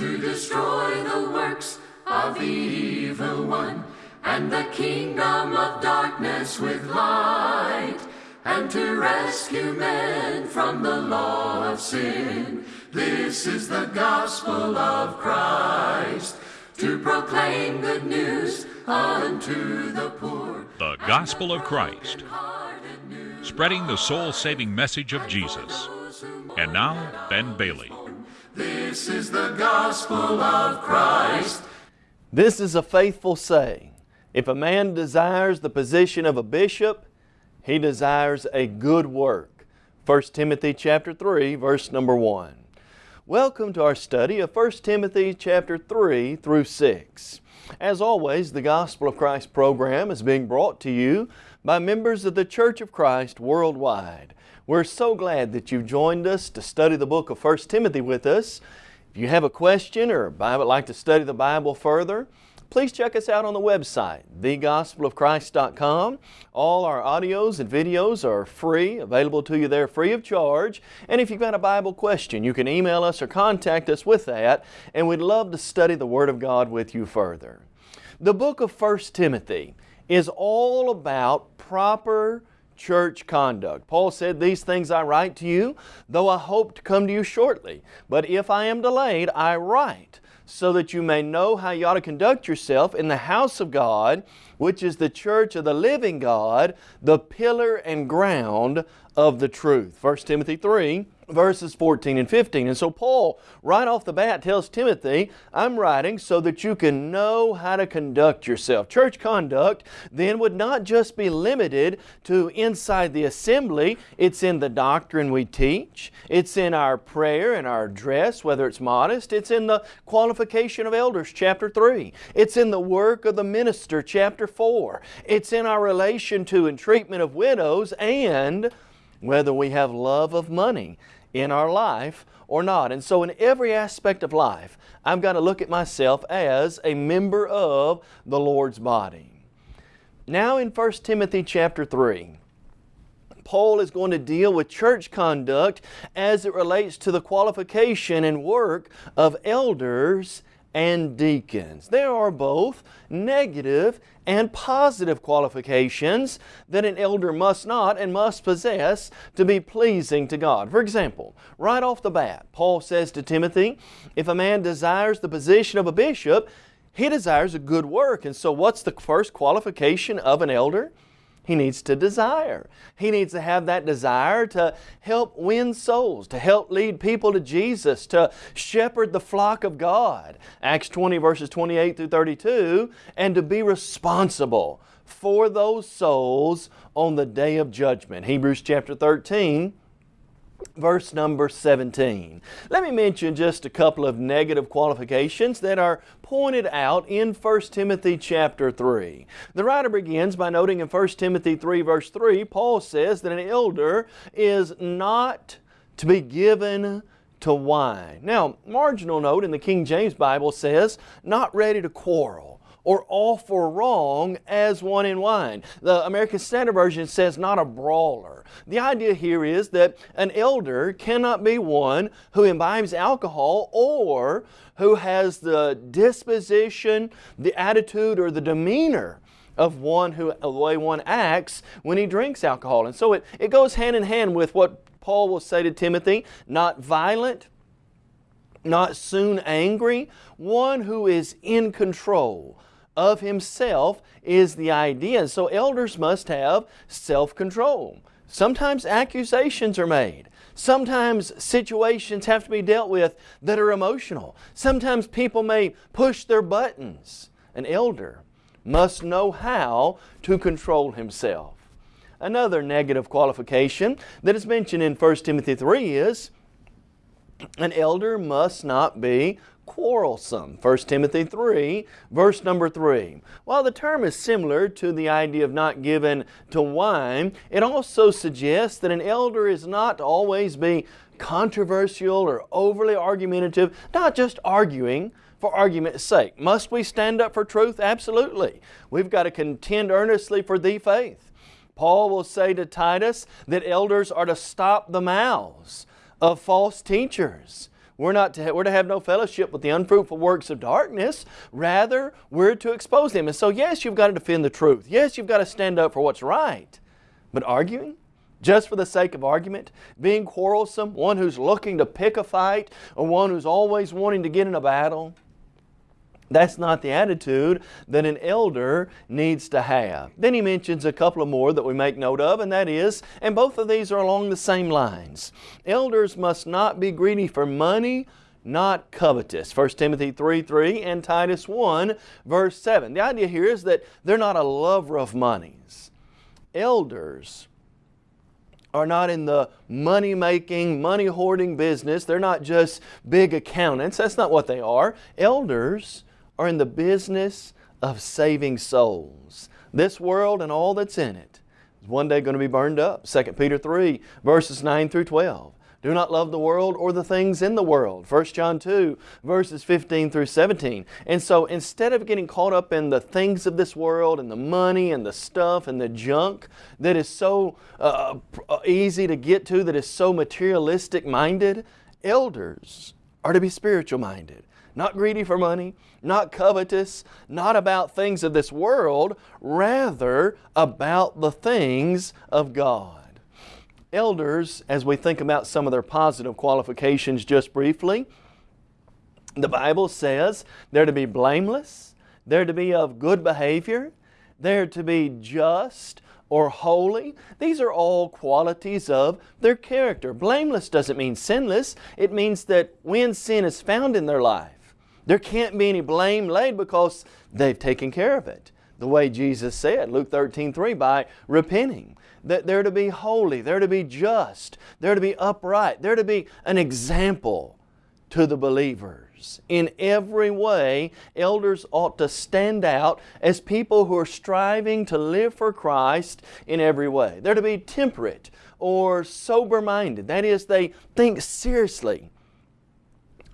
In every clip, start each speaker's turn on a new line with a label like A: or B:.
A: to destroy the works of the evil one and the kingdom of darkness with light and to rescue men from the law of sin. This is the gospel of Christ to proclaim good news unto the poor.
B: The Gospel of Christ, spreading the soul saving message of Jesus. And now, Ben Bailey.
A: This is the gospel of Christ.
C: This is a faithful saying. If a man desires the position of a bishop, he desires a good work. 1 Timothy chapter 3 verse number 1. Welcome to our study of 1 Timothy chapter 3 through 6. As always, the Gospel of Christ program is being brought to you by members of the Church of Christ worldwide. We're so glad that you've joined us to study the book of 1 Timothy with us. If you have a question or would like to study the Bible further, please check us out on the website, thegospelofchrist.com. All our audios and videos are free, available to you there free of charge. And if you've got a Bible question, you can email us or contact us with that, and we'd love to study the Word of God with you further. The book of 1 Timothy is all about proper church conduct. Paul said, These things I write to you, though I hope to come to you shortly. But if I am delayed, I write so that you may know how you ought to conduct yourself in the house of God, which is the church of the living God, the pillar and ground of the truth. 1 Timothy 3 verses 14 and 15. And so Paul, right off the bat, tells Timothy, I'm writing so that you can know how to conduct yourself. Church conduct then would not just be limited to inside the assembly. It's in the doctrine we teach. It's in our prayer and our dress, whether it's modest. It's in the qualification of elders, chapter 3. It's in the work of the minister, chapter 4. It's in our relation to and treatment of widows and whether we have love of money in our life or not. And so in every aspect of life, I've got to look at myself as a member of the Lord's body. Now in 1 Timothy chapter 3, Paul is going to deal with church conduct as it relates to the qualification and work of elders and deacons. There are both negative and positive qualifications that an elder must not and must possess to be pleasing to God. For example, right off the bat, Paul says to Timothy, if a man desires the position of a bishop, he desires a good work. And so what's the first qualification of an elder? He needs to desire. He needs to have that desire to help win souls, to help lead people to Jesus, to shepherd the flock of God. Acts 20 verses 28 through 32, and to be responsible for those souls on the day of judgment. Hebrews chapter 13 verse number 17. Let me mention just a couple of negative qualifications that are pointed out in 1 Timothy chapter 3. The writer begins by noting in 1 Timothy 3 verse 3, Paul says that an elder is not to be given to wine. Now, marginal note in the King James Bible says, not ready to quarrel or all for wrong as one in wine. The American Standard Version says not a brawler. The idea here is that an elder cannot be one who imbibes alcohol or who has the disposition, the attitude, or the demeanor of one who, the way one acts when he drinks alcohol. And so it, it goes hand in hand with what Paul will say to Timothy, not violent, not soon angry, one who is in control, of himself is the idea. So elders must have self-control. Sometimes accusations are made. Sometimes situations have to be dealt with that are emotional. Sometimes people may push their buttons. An elder must know how to control himself. Another negative qualification that is mentioned in 1 Timothy 3 is an elder must not be quarrelsome. 1 Timothy 3, verse number 3. While the term is similar to the idea of not given to wine, it also suggests that an elder is not to always be controversial or overly argumentative, not just arguing, for argument's sake. Must we stand up for truth? Absolutely. We've got to contend earnestly for the faith. Paul will say to Titus that elders are to stop the mouths of false teachers. We're, not to, we're to have no fellowship with the unfruitful works of darkness. Rather, we're to expose them. And so, yes, you've got to defend the truth. Yes, you've got to stand up for what's right. But arguing? Just for the sake of argument? Being quarrelsome? One who's looking to pick a fight? Or one who's always wanting to get in a battle? That's not the attitude that an elder needs to have. Then he mentions a couple of more that we make note of, and that is, and both of these are along the same lines. Elders must not be greedy for money, not covetous. 1 Timothy 3 3 and Titus 1 verse 7. The idea here is that they're not a lover of monies. Elders are not in the money making, money hoarding business. They're not just big accountants. That's not what they are. Elders are in the business of saving souls. This world and all that's in it is one day going to be burned up. 2 Peter 3 verses 9 through 12. Do not love the world or the things in the world. 1 John 2 verses 15 through 17. And so instead of getting caught up in the things of this world and the money and the stuff and the junk that is so uh, easy to get to, that is so materialistic minded, elders are to be spiritual minded not greedy for money, not covetous, not about things of this world, rather about the things of God. Elders, as we think about some of their positive qualifications just briefly, the Bible says they're to be blameless, they're to be of good behavior, they're to be just, or holy. These are all qualities of their character. Blameless doesn't mean sinless. It means that when sin is found in their life, there can't be any blame laid because they've taken care of it. The way Jesus said, Luke 13, 3, by repenting. That they're to be holy, they're to be just, they're to be upright, they're to be an example to the believers. In every way, elders ought to stand out as people who are striving to live for Christ in every way. They're to be temperate or sober-minded. That is, they think seriously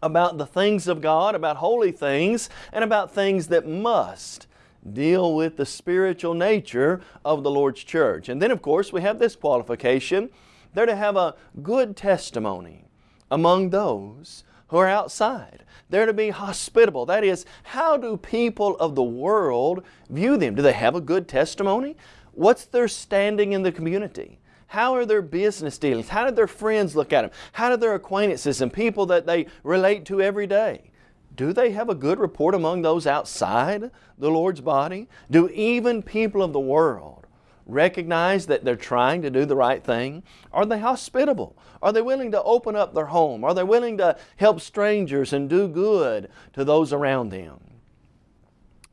C: about the things of God, about holy things, and about things that must deal with the spiritual nature of the Lord's church. And then of course we have this qualification. They're to have a good testimony among those who are outside. They're to be hospitable. That is, how do people of the world view them? Do they have a good testimony? What's their standing in the community? How are their business dealings? How did their friends look at them? How did their acquaintances and people that they relate to every day? Do they have a good report among those outside the Lord's body? Do even people of the world recognize that they're trying to do the right thing? Are they hospitable? Are they willing to open up their home? Are they willing to help strangers and do good to those around them?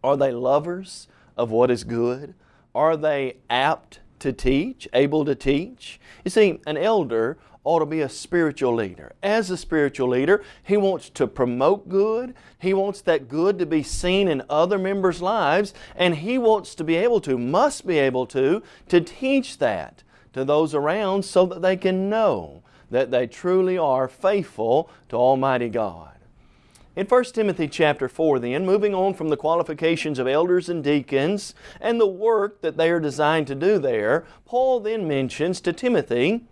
C: Are they lovers of what is good? Are they apt to teach, able to teach. You see, an elder ought to be a spiritual leader. As a spiritual leader, he wants to promote good. He wants that good to be seen in other members' lives, and he wants to be able to, must be able to, to teach that to those around so that they can know that they truly are faithful to Almighty God. In 1 Timothy chapter 4 then, moving on from the qualifications of elders and deacons and the work that they are designed to do there, Paul then mentions to Timothy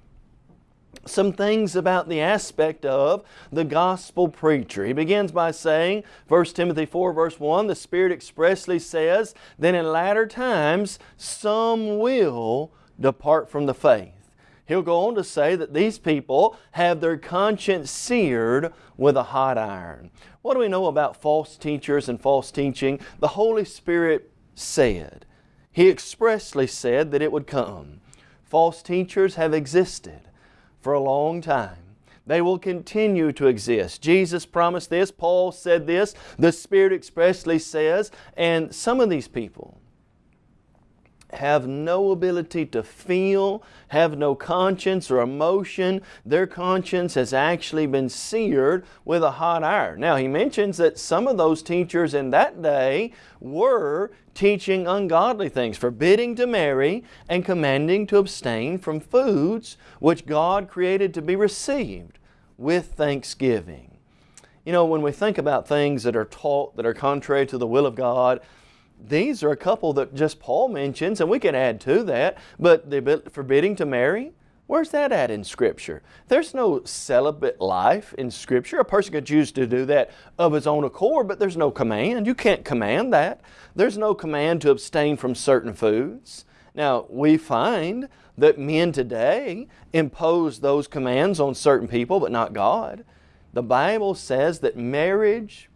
C: some things about the aspect of the gospel preacher. He begins by saying, 1 Timothy 4 verse 1, the Spirit expressly says that in latter times some will depart from the faith. He'll go on to say that these people have their conscience seared with a hot iron. What do we know about false teachers and false teaching? The Holy Spirit said, He expressly said that it would come. False teachers have existed for a long time. They will continue to exist. Jesus promised this, Paul said this, the Spirit expressly says, and some of these people have no ability to feel, have no conscience or emotion. Their conscience has actually been seared with a hot iron. Now he mentions that some of those teachers in that day were teaching ungodly things, forbidding to marry and commanding to abstain from foods which God created to be received with thanksgiving. You know, when we think about things that are taught that are contrary to the will of God, these are a couple that just Paul mentions, and we can add to that, but the forbidding to marry, Where's that at in Scripture? There's no celibate life in Scripture. A person could choose to do that of his own accord, but there's no command. You can't command that. There's no command to abstain from certain foods. Now, we find that men today impose those commands on certain people, but not God. The Bible says that marriage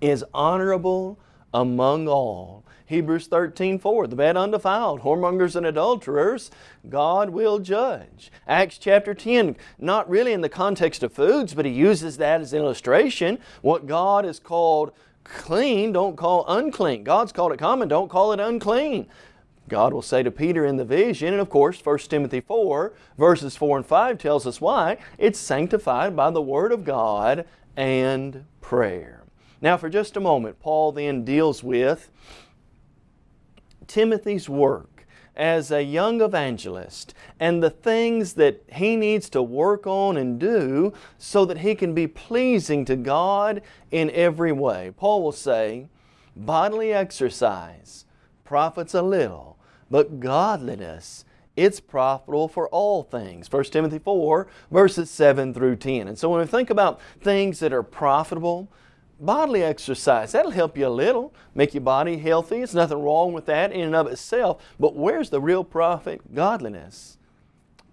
C: is honorable among all. Hebrews 13, 4, the bad undefiled, whoremongers and adulterers, God will judge. Acts chapter 10, not really in the context of foods, but he uses that as an illustration. What God has called clean, don't call unclean. God's called it common, don't call it unclean. God will say to Peter in the vision, and of course 1 Timothy 4 verses 4 and 5 tells us why, it's sanctified by the Word of God and prayer. Now for just a moment, Paul then deals with Timothy's work as a young evangelist and the things that he needs to work on and do so that he can be pleasing to God in every way. Paul will say, bodily exercise profits a little, but godliness it's profitable for all things. 1 Timothy 4 verses 7 through 10. And so when we think about things that are profitable, bodily exercise, that'll help you a little, make your body healthy. There's nothing wrong with that in and of itself. But where's the real profit? Godliness.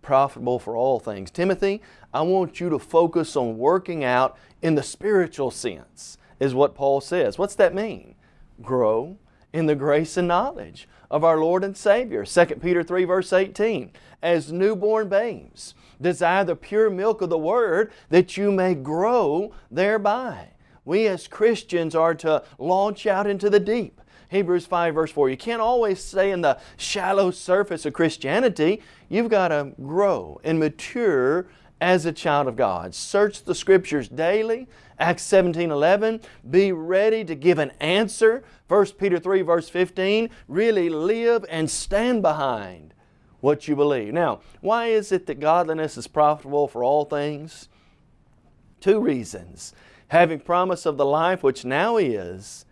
C: Profitable for all things. Timothy, I want you to focus on working out in the spiritual sense, is what Paul says. What's that mean? Grow in the grace and knowledge of our Lord and Savior. 2 Peter 3 verse 18. As newborn babes, desire the pure milk of the Word that you may grow thereby we as Christians are to launch out into the deep. Hebrews 5 verse 4. You can't always stay in the shallow surface of Christianity. You've got to grow and mature as a child of God. Search the Scriptures daily. Acts 17, 11. Be ready to give an answer. 1 Peter 3 verse 15. Really live and stand behind what you believe. Now, why is it that godliness is profitable for all things? Two reasons having promise of the life which now is,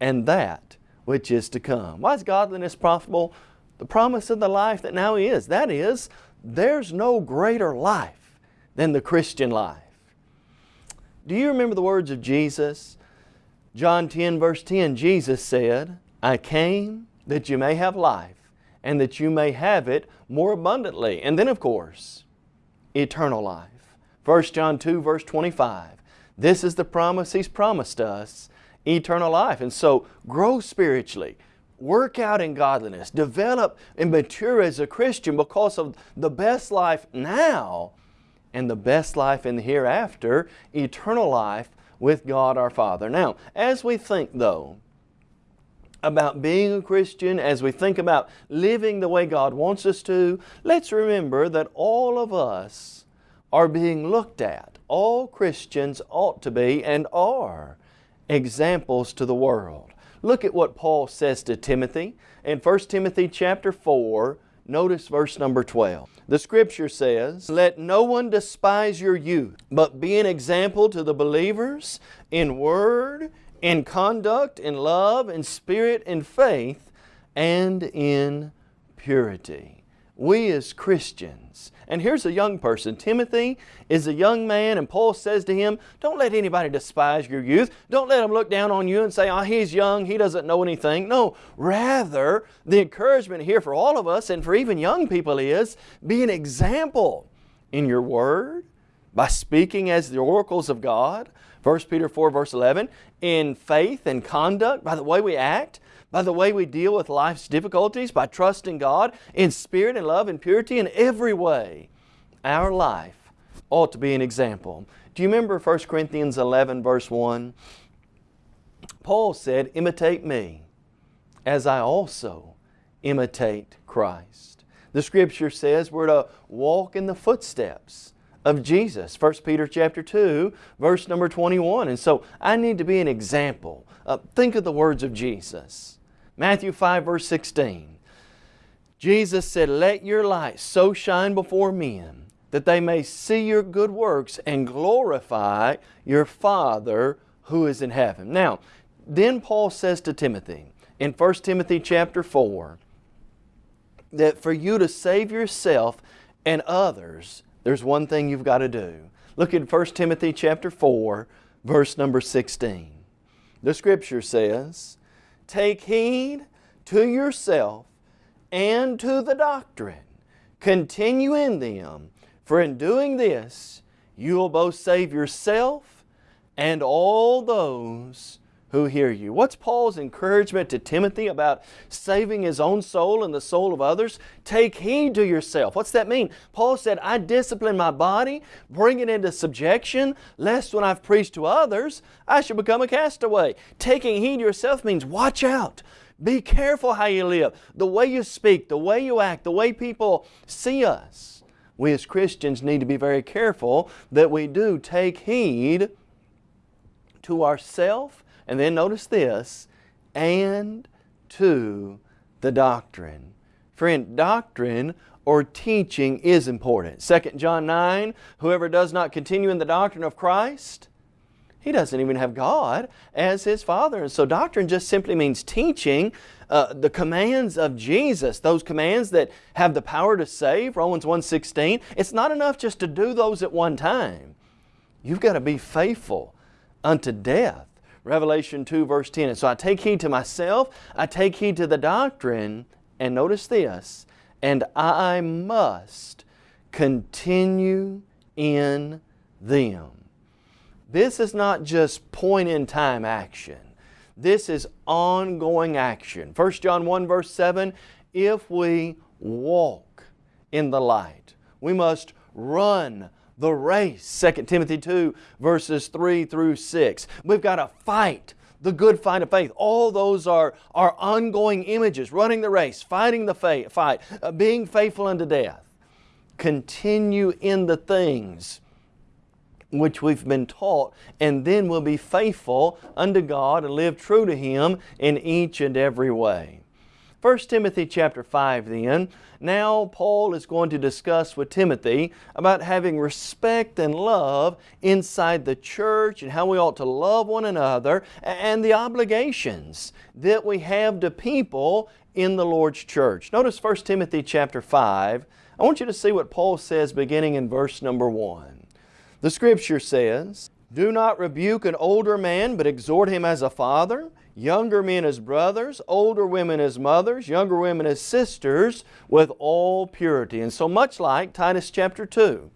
C: and that which is to come. Why is godliness profitable? The promise of the life that now is. That is, there's no greater life than the Christian life. Do you remember the words of Jesus? John 10 verse 10, Jesus said, I came that you may have life and that you may have it more abundantly. And then of course, eternal life. 1 John 2 verse 25, this is the promise He's promised us, eternal life. And so grow spiritually, work out in godliness, develop and mature as a Christian because of the best life now and the best life in the hereafter, eternal life with God our Father. Now, as we think though, about being a Christian, as we think about living the way God wants us to, let's remember that all of us are being looked at all Christians ought to be and are examples to the world. Look at what Paul says to Timothy in 1 Timothy chapter 4, notice verse number 12. The Scripture says, Let no one despise your youth, but be an example to the believers in word, in conduct, in love, in spirit, in faith, and in purity. We as Christians and here's a young person. Timothy is a young man and Paul says to him, don't let anybody despise your youth. Don't let them look down on you and say, oh, he's young, he doesn't know anything. No, rather, the encouragement here for all of us and for even young people is, be an example in your word, by speaking as the oracles of God, 1 Peter 4 verse 11, in faith and conduct, by the way we act, by the way we deal with life's difficulties, by trusting God in spirit and love and purity in every way. Our life ought to be an example. Do you remember 1 Corinthians 11 verse 1? Paul said, imitate me as I also imitate Christ. The Scripture says we're to walk in the footsteps of Jesus. 1 Peter chapter 2, verse number 21. And so I need to be an example. Uh, think of the words of Jesus. Matthew 5 verse 16. Jesus said, Let your light so shine before men that they may see your good works and glorify your Father who is in heaven. Now, then Paul says to Timothy in 1 Timothy chapter 4 that for you to save yourself and others, there's one thing you've got to do. Look at 1 Timothy chapter 4, verse number 16. The scripture says, Take heed to yourself and to the doctrine. Continue in them, for in doing this you will both save yourself and all those who hear you. What's Paul's encouragement to Timothy about saving his own soul and the soul of others? Take heed to yourself. What's that mean? Paul said, I discipline my body, bring it into subjection, lest when I've preached to others, I should become a castaway. Taking heed to yourself means watch out. Be careful how you live, the way you speak, the way you act, the way people see us. We as Christians need to be very careful that we do take heed to ourself and then notice this, and to the doctrine. Friend, doctrine or teaching is important. 2 John 9, whoever does not continue in the doctrine of Christ, he doesn't even have God as his Father. And so doctrine just simply means teaching uh, the commands of Jesus, those commands that have the power to save, Romans 1.16. It's not enough just to do those at one time. You've got to be faithful unto death. Revelation 2 verse 10. And so I take heed to myself, I take heed to the doctrine, and notice this, and I must continue in them. This is not just point in time action. This is ongoing action. 1 John 1 verse 7, if we walk in the light, we must run the race. 2 Timothy 2 verses 3 through 6. We've got to fight the good fight of faith. All those are, are ongoing images, running the race, fighting the fight, uh, being faithful unto death. Continue in the things which we've been taught, and then we'll be faithful unto God and live true to Him in each and every way. 1 Timothy chapter 5 then, now Paul is going to discuss with Timothy about having respect and love inside the church and how we ought to love one another and the obligations that we have to people in the Lord's church. Notice 1 Timothy chapter 5. I want you to see what Paul says beginning in verse number 1. The Scripture says, Do not rebuke an older man, but exhort him as a father, younger men as brothers, older women as mothers, younger women as sisters, with all purity. And so much like Titus chapter 2,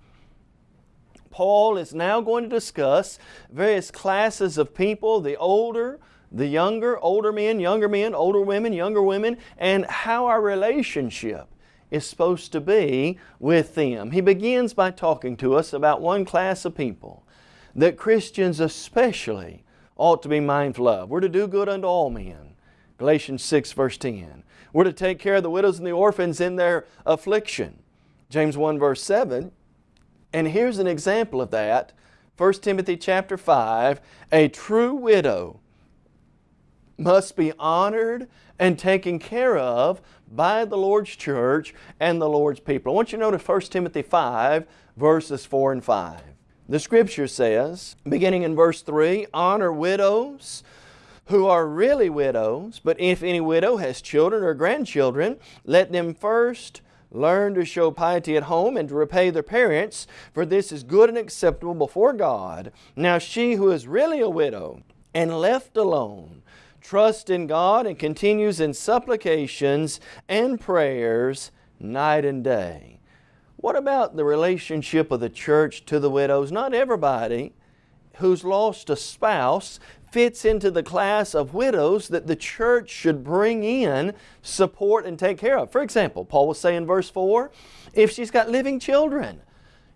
C: Paul is now going to discuss various classes of people, the older, the younger, older men, younger men, older women, younger women, and how our relationship is supposed to be with them. He begins by talking to us about one class of people that Christians especially ought to be mindful of. We're to do good unto all men. Galatians 6 verse 10. We're to take care of the widows and the orphans in their affliction. James 1 verse 7. And here's an example of that. 1 Timothy chapter 5. A true widow must be honored and taken care of by the Lord's church and the Lord's people. I want you to notice 1 Timothy 5 verses 4 and 5. The Scripture says, beginning in verse 3, honor widows who are really widows, but if any widow has children or grandchildren, let them first learn to show piety at home and to repay their parents, for this is good and acceptable before God. Now she who is really a widow and left alone, trusts in God and continues in supplications and prayers night and day. What about the relationship of the church to the widows? Not everybody who's lost a spouse fits into the class of widows that the church should bring in, support, and take care of. For example, Paul will say in verse 4, if she's got living children,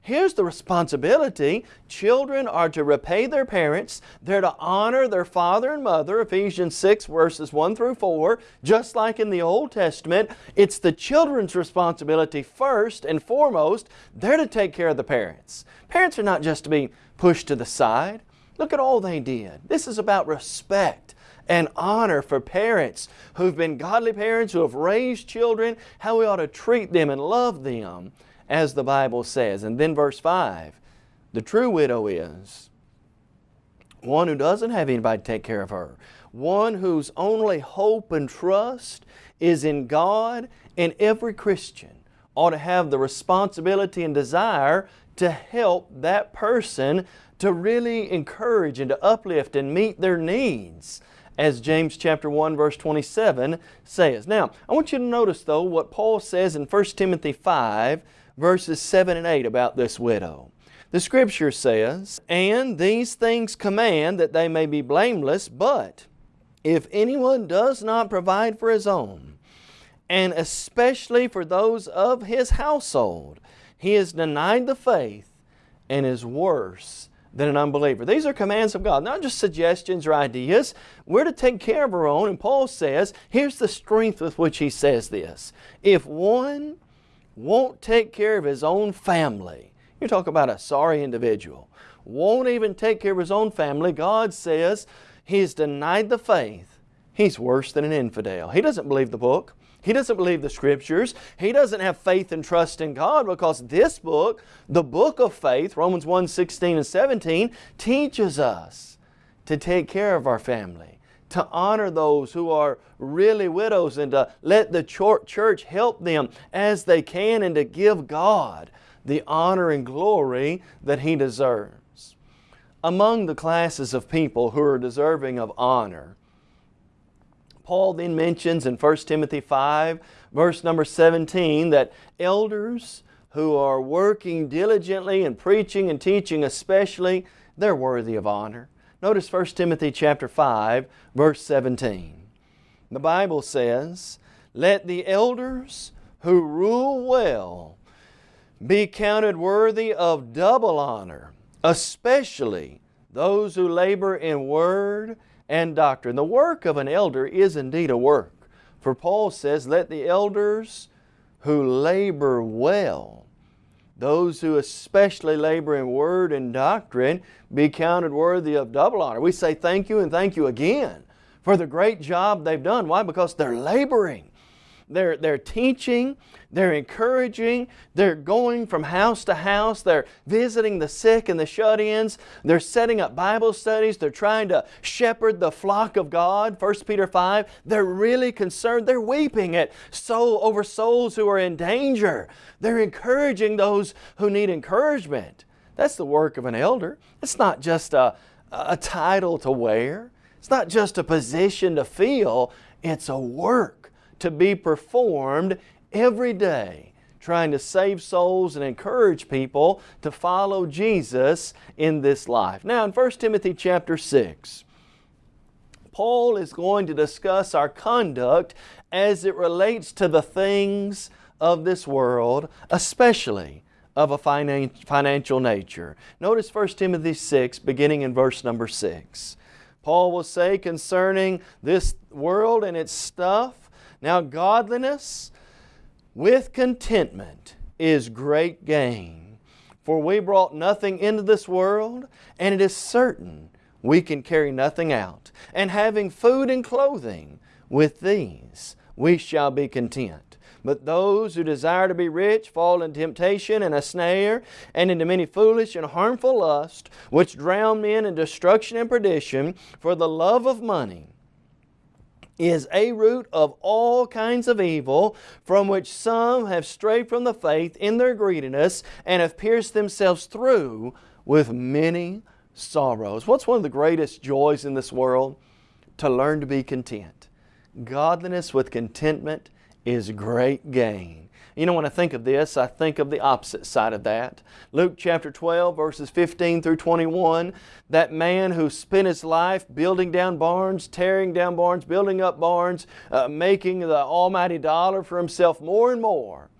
C: Here's the responsibility. Children are to repay their parents. They're to honor their father and mother, Ephesians 6 verses 1 through 4. Just like in the Old Testament, it's the children's responsibility first and foremost. They're to take care of the parents. Parents are not just to be pushed to the side. Look at all they did. This is about respect and honor for parents who've been godly parents, who have raised children, how we ought to treat them and love them as the Bible says. And then verse 5, the true widow is one who doesn't have anybody to take care of her, one whose only hope and trust is in God and every Christian ought to have the responsibility and desire to help that person to really encourage and to uplift and meet their needs as James chapter 1 verse 27 says. Now, I want you to notice though what Paul says in 1 Timothy 5 verses 7 and 8 about this widow. The Scripture says, And these things command that they may be blameless, but if anyone does not provide for his own, and especially for those of his household, he has denied the faith and is worse than an unbeliever. These are commands of God, not just suggestions or ideas. We're to take care of our own, and Paul says, here's the strength with which he says this. If one won't take care of his own family, you talk about a sorry individual. Won't even take care of his own family. God says he's denied the faith. He's worse than an infidel. He doesn't believe the book. He doesn't believe the Scriptures. He doesn't have faith and trust in God because this book, the book of faith, Romans 1, 16 and 17, teaches us to take care of our family, to honor those who are really widows and to let the church help them as they can and to give God the honor and glory that He deserves. Among the classes of people who are deserving of honor, Paul then mentions in 1 Timothy 5, verse number 17, that elders who are working diligently and preaching and teaching especially, they're worthy of honor. Notice 1 Timothy chapter 5, verse 17. The Bible says, Let the elders who rule well be counted worthy of double honor, especially those who labor in word and doctrine. The work of an elder is indeed a work. For Paul says, let the elders who labor well, those who especially labor in word and doctrine, be counted worthy of double honor. We say thank you and thank you again for the great job they've done. Why? Because they're laboring. They're, they're teaching, they're encouraging, they're going from house to house, they're visiting the sick and the shut-ins, they're setting up Bible studies, they're trying to shepherd the flock of God, 1 Peter 5. They're really concerned, they're weeping at soul over souls who are in danger. They're encouraging those who need encouragement. That's the work of an elder. It's not just a, a title to wear. It's not just a position to fill. It's a work to be performed every day trying to save souls and encourage people to follow Jesus in this life. Now in 1 Timothy chapter 6, Paul is going to discuss our conduct as it relates to the things of this world, especially of a financial nature. Notice 1 Timothy 6, beginning in verse number 6. Paul will say concerning this world and its stuff, now godliness with contentment is great gain. For we brought nothing into this world, and it is certain we can carry nothing out. And having food and clothing, with these we shall be content. But those who desire to be rich fall into temptation and a snare, and into many foolish and harmful lusts, which drown men in destruction and perdition, for the love of money is a root of all kinds of evil, from which some have strayed from the faith in their greediness and have pierced themselves through with many sorrows. What's one of the greatest joys in this world? To learn to be content. Godliness with contentment is great gain. You know, when I think of this, I think of the opposite side of that. Luke chapter 12, verses 15 through 21, that man who spent his life building down barns, tearing down barns, building up barns, uh, making the almighty dollar for himself more and more.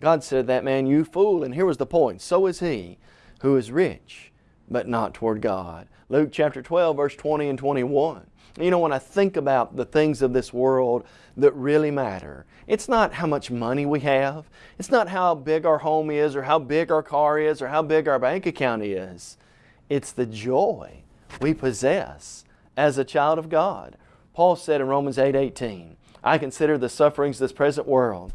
C: God said that man, you fool. And here was the point. So is he who is rich, but not toward God. Luke chapter 12, verse 20 and 21. You know, when I think about the things of this world that really matter, it's not how much money we have. It's not how big our home is or how big our car is or how big our bank account is. It's the joy we possess as a child of God. Paul said in Romans 8, 18, I consider the sufferings of this present world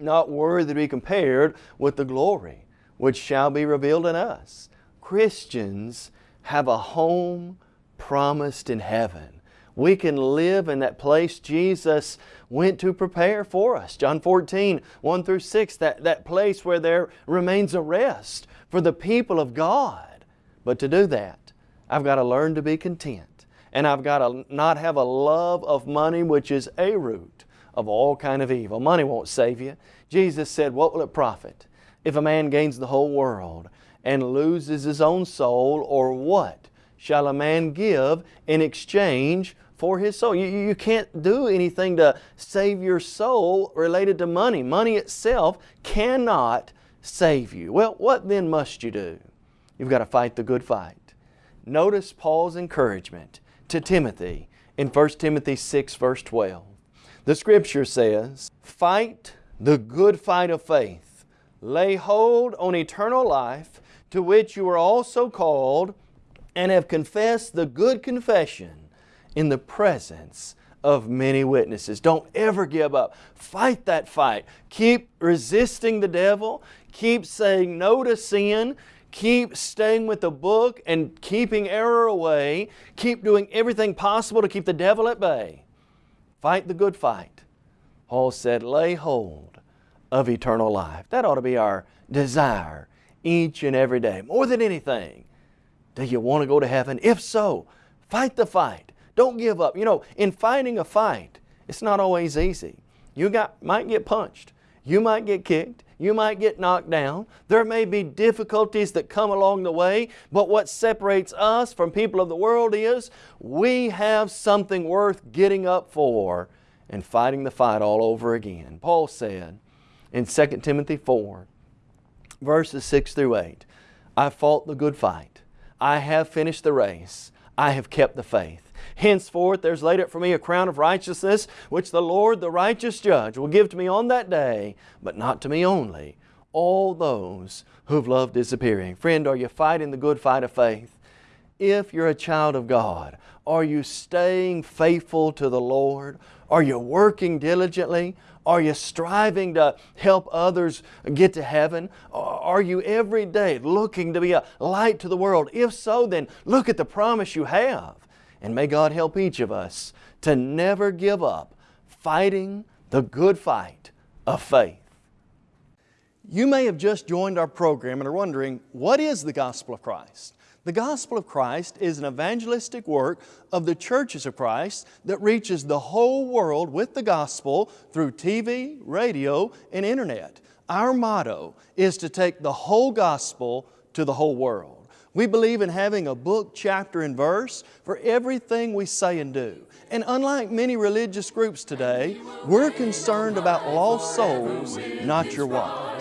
C: not worthy to be compared with the glory which shall be revealed in us. Christians have a home promised in heaven. We can live in that place Jesus went to prepare for us. John 14, 1 through 6, that, that place where there remains a rest for the people of God. But to do that, I've got to learn to be content. And I've got to not have a love of money which is a root of all kind of evil. Money won't save you. Jesus said, what will it profit if a man gains the whole world and loses his own soul, or what shall a man give in exchange for his soul? You, you can't do anything to save your soul related to money. Money itself cannot save you. Well, what then must you do? You've got to fight the good fight. Notice Paul's encouragement to Timothy in 1 Timothy 6 verse 12. The Scripture says, Fight the good fight of faith. Lay hold on eternal life, to which you are also called, and have confessed the good confession in the presence of many witnesses. Don't ever give up. Fight that fight. Keep resisting the devil. Keep saying no to sin. Keep staying with the book and keeping error away. Keep doing everything possible to keep the devil at bay. Fight the good fight. Paul said, lay hold of eternal life. That ought to be our desire each and every day. More than anything, do you want to go to heaven? If so, fight the fight. Don't give up. You know, in fighting a fight, it's not always easy. You got, might get punched. You might get kicked. You might get knocked down. There may be difficulties that come along the way, but what separates us from people of the world is we have something worth getting up for and fighting the fight all over again. Paul said in 2 Timothy 4, verses 6 through 8, I fought the good fight. I have finished the race. I have kept the faith. Henceforth there's laid up for me a crown of righteousness, which the Lord, the righteous judge, will give to me on that day, but not to me only, all those who've loved disappearing. Friend, are you fighting the good fight of faith? If you're a child of God, are you staying faithful to the Lord? Are you working diligently? Are you striving to help others get to heaven? Are you every day looking to be a light to the world? If so, then look at the promise you have. And may God help each of us to never give up fighting the good fight of faith. You may have just joined our program and are wondering, what is the gospel of Christ? The gospel of Christ is an evangelistic work of the churches of Christ that reaches the whole world with the gospel through TV, radio, and internet. Our motto is to take the whole gospel to the whole world. We believe in having a book, chapter, and verse for everything we say and do. And unlike many religious groups today, we're concerned about lost souls, not your wallet.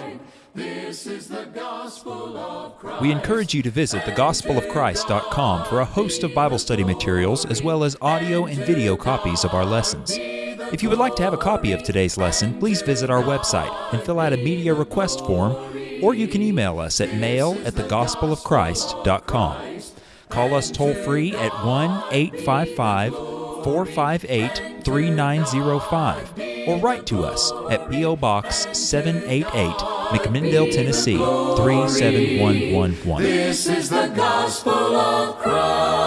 D: We encourage you to visit thegospelofchrist.com for a host of Bible study materials as well as audio and video copies of our lessons. If you would like to have a copy of today's lesson, please visit our website and fill out a media request form or you can email us at mail at thegospelofchrist.com. Call us toll free at 1 855 458 3905 or write to us at P.O. Box 788, McMinnville, Tennessee 37111.
A: This is the gospel of Christ.